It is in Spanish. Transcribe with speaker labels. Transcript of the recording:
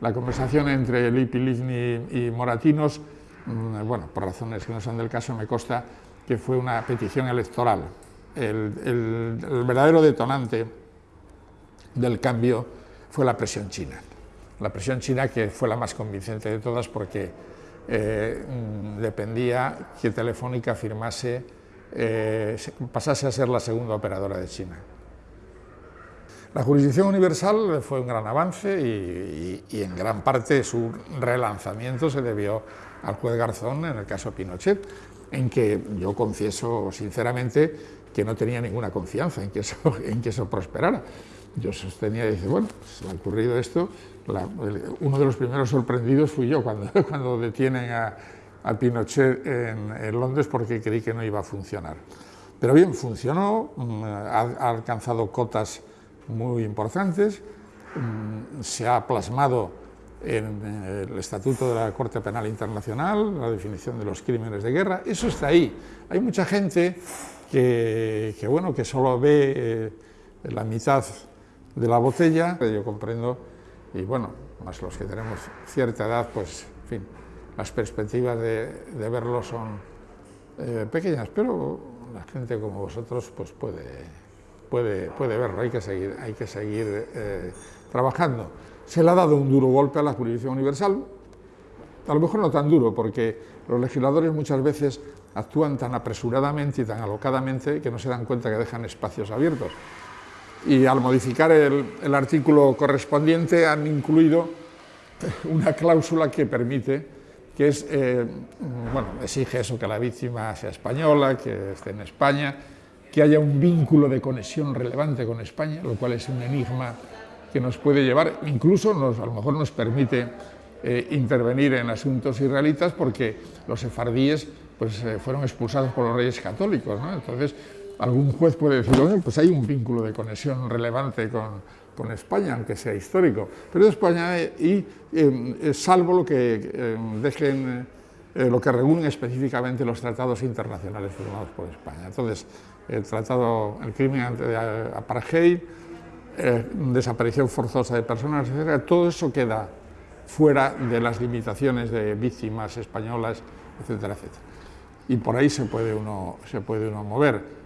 Speaker 1: La conversación entre Lippi, Livni y Moratinos, mm, bueno, por razones que no son del caso, me consta que fue una petición electoral. El, verdadero detonante del cambio fue la presión china. La presión china que fue la más convincente de todas porque eh, mm, dependía que Telefónica firmase, eh, pasase a ser la segunda operadora de China. La jurisdicción universal fue un gran avance y, en gran parte su relanzamiento se debió al juez Garzón en el caso Pinochet, en que yo confieso sinceramente que no tenía ninguna confianza en que eso, en que eso prosperara. Yo sostenía, dice, bueno, se ha ocurrido esto, uno de los primeros sorprendidos fui yo cuando, cuando detienen a, Pinochet en, en, Londres porque creí que no iba a funcionar. Pero bien, funcionó, mm, ha alcanzado cotas muy importantes, mm, se ha plasmado en eh, el Estatuto de la Corte Penal Internacional, la definición de los crímenes de guerra, eso está ahí. Hay mucha gente que, bueno, que solo ve eh, la mitad de la botella, yo comprendo, y bueno, más los que tenemos cierta edad, pues, en fin, las perspectivas de, verlo son eh, pequeñas, pero la gente como vosotros pues puede puede, verlo, hay que seguir, eh, trabajando. Se le ha dado un duro golpe a la jurisdicción universal, a lo mejor no tan duro, porque los legisladores muchas veces actúan tan apresuradamente y tan alocadamente que no se dan cuenta que dejan espacios abiertos. Y al modificar el, artículo correspondiente han incluido una cláusula que permite, que es, eh, bueno, exige eso, que la víctima sea española, que esté en España, que haya un vínculo de conexión relevante con España, lo cual es un enigma que nos puede llevar, incluso nos, a lo mejor nos permite eh, intervenir en asuntos israelitas porque los sefardíes pues, eh, fueron expulsados por los reyes católicos. Entonces, algún juez puede decir, pues hay un vínculo de conexión relevante con, con España, aunque sea histórico, pero España y eh, salvo lo que dejen lo que regulen específicamente los tratados internacionales firmados por España. Entonces, el tratado, el crimen de apartheid, eh, desaparición forzosa de personas, etc., todo eso queda fuera de las limitaciones de víctimas españolas, etcétera, etcétera. Y por ahí se puede uno, se puede uno mover.